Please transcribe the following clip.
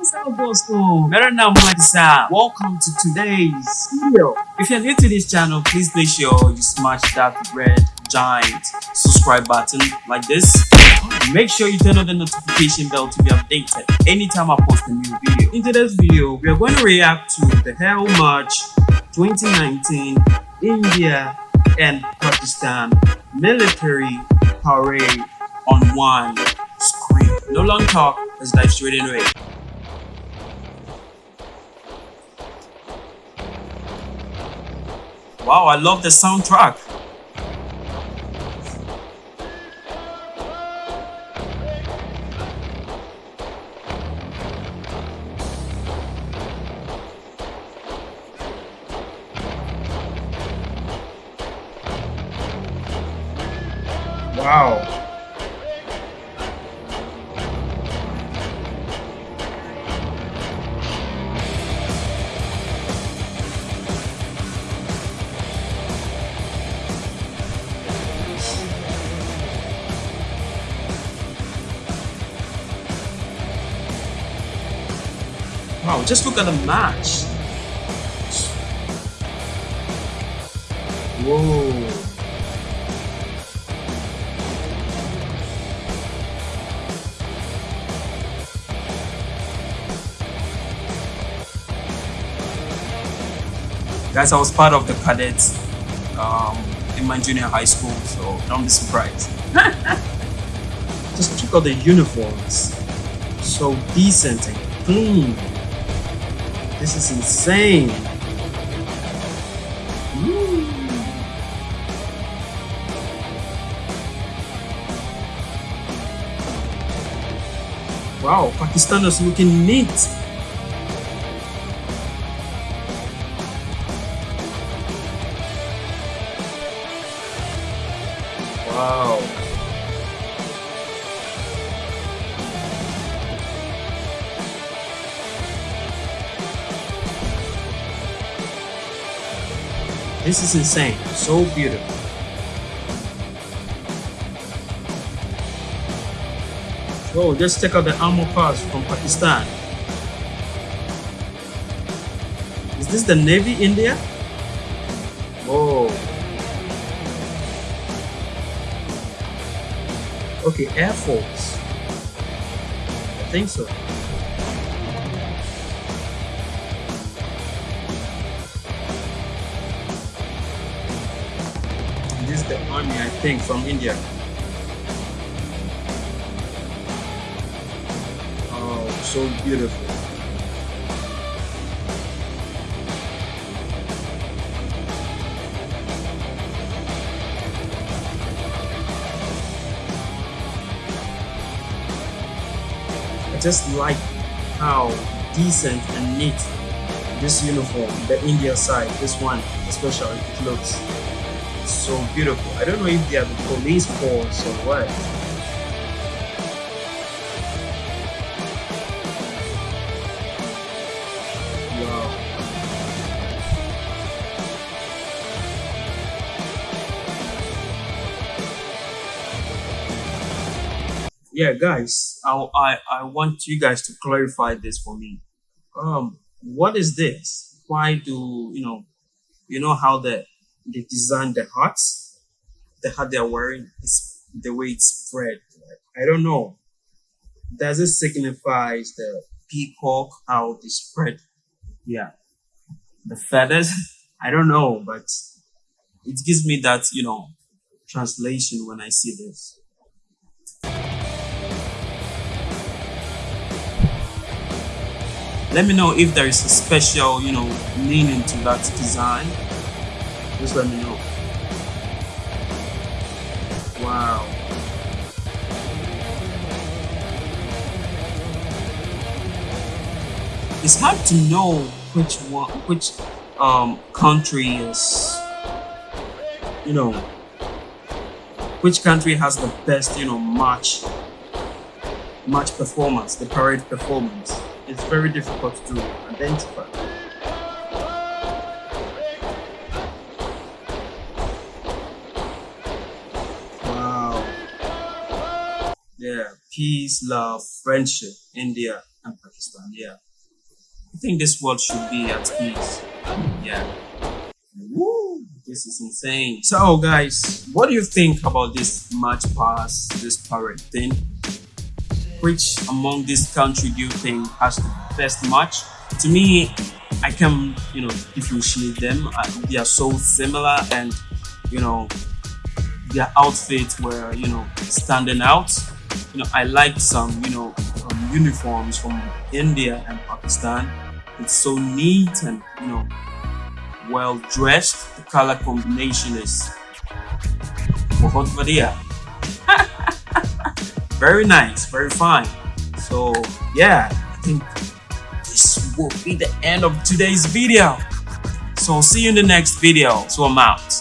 Kamusta po. Meron na. Welcome to today's video. If you're new to this channel, please make sure you smash that red giant subscribe button like this. Make sure you turn on the notification bell to be updated anytime I post a new video. In today's video, we are going to react to the Hell March 2019 India and Pakistan military parade on one screen. No long talk, let's dive straight into it. Wow, I love the soundtrack. Wow. Just look at the match. Whoa. Guys, I was part of the cadets um, in my junior high school, so don't be surprised. Just check out the uniforms. So decent and clean. This is insane. Wow, Pakistan is looking neat. Wow. This is insane. So beautiful. Oh, just check out the armor parts from Pakistan. Is this the Navy India? Oh. Okay, Air Force. I think so. This is the army, I think, from India. Oh, so beautiful. I just like how decent and neat this uniform, the India side, this one especially, it looks so beautiful. I don't know if they are the police force or what. Yeah, guys, I, I I want you guys to clarify this for me. Um, what is this? Why do you know? You know how the they design the hats, the hat they're wearing is the way it's spread. I don't know. Does it signifies the peacock how they spread? Yeah, the feathers. I don't know, but it gives me that you know translation when I see this. Let me know if there is a special, you know, meaning to that design. Just let me know. Wow. It's hard to know which one, which um, country is, you know, which country has the best, you know, match, match performance, the parade performance. It's very difficult to identify. Yeah, peace, love, friendship, India and Pakistan. Yeah, I think this world should be at peace. Yeah. Woo, this is insane. So, guys, what do you think about this match pass, this parade thing? Which among this country do you think has the best match? To me, I can, you know, differentiate them. Uh, they are so similar, and you know, their outfits were, you know, standing out you know, I like some, you know, um, uniforms from India and Pakistan. It's so neat and, you know, well dressed. The color combination is very nice, very fine. So yeah, I think this will be the end of today's video. So see you in the next video. So I'm out.